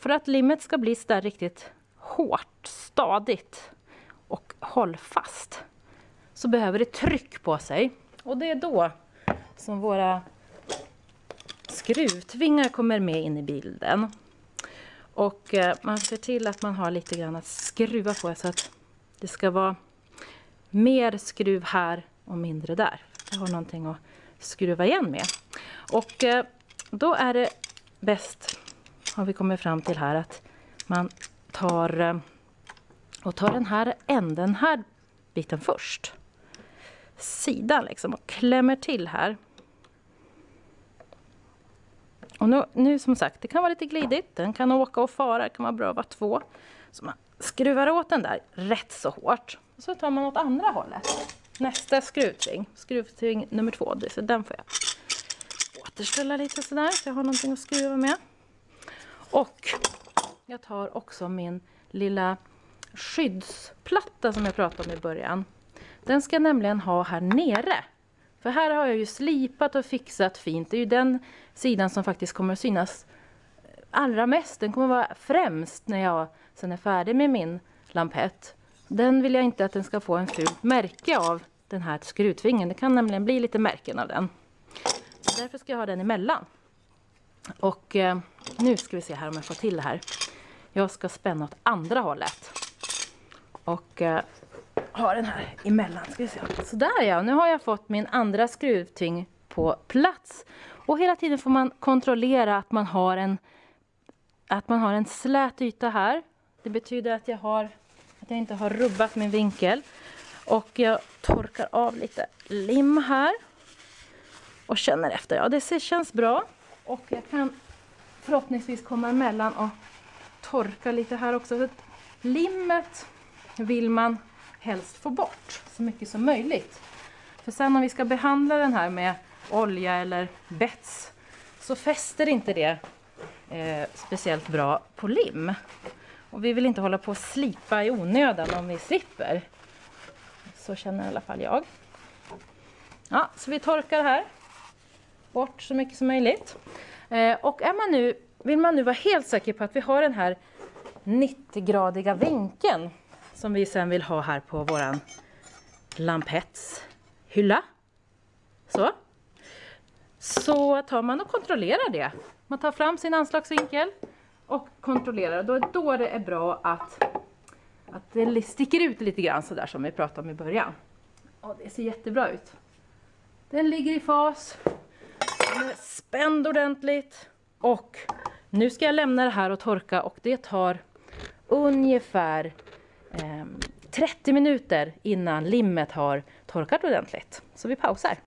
för att limmet ska bli så riktigt hårt, stadigt och hållfast så behöver det tryck på sig. Och det är då som våra skruvtvingar kommer med in i bilden. Och eh, man ser till att man har lite grann att skruva på så att det ska vara mer skruv här och mindre där. Jag har någonting att skruva igen med. Och eh, då är det bäst, har vi kommit fram till här, att man tar eh, och tar den här änden, här biten först. Sidan liksom och klämmer till här. Och nu, nu som sagt, det kan vara lite glidigt, den kan åka och fara, det kan vara bra att vara två. Så man skruvar åt den där rätt så hårt. Och så tar man åt andra hållet. Nästa skruvtving, skruvtving nummer två, så den får jag återställa lite sådär så jag har någonting att skruva med. Och jag tar också min lilla skyddsplatta som jag pratade om i början. Den ska jag nämligen ha här nere. För här har jag ju slipat och fixat fint. Det är ju den sidan som faktiskt kommer att synas allra mest. Den kommer att vara främst när jag sen är färdig med min lampett. Den vill jag inte att den ska få en fult märke av den här skruvtvingen. Det kan nämligen bli lite märken av den. Så därför ska jag ha den emellan. Och eh, nu ska vi se här om jag får till det här. Jag ska spänna åt andra hållet. Och eh, ha den här emellan. Ska vi se. Sådär ja, nu har jag fått min andra skruvtving på plats. Och hela tiden får man kontrollera att man har en, att man har en slät yta här. Det betyder att jag, har, att jag inte har rubbat min vinkel. Och jag torkar av lite lim här. Och känner efter. Ja, det känns bra. Och jag kan förhoppningsvis komma emellan och torka lite här också. Så limmet vill man helst få bort så mycket som möjligt. För sen om vi ska behandla den här med olja eller bets så fäster inte det eh, speciellt bra på lim. Och vi vill inte hålla på att slipa i onödan om vi slipper. Så känner i alla fall jag. Ja, så vi torkar här bort så mycket som möjligt. Eh, och är man nu, vill man nu vara helt säker på att vi har den här 90-gradiga vinkeln som vi sen vill ha här på våran lampettshylla. Så. Så tar man och kontrollerar det. Man tar fram sin anslagsvinkel och kontrollerar. Då, då det är bra att, att det sticker ut lite grann sådär som vi pratade om i början. Och det ser jättebra ut. Den ligger i fas. Den är spänd ordentligt. Och nu ska jag lämna det här och torka och det tar ungefär ehm, 30 minuter innan limmet har torkat ordentligt. Så vi pausar.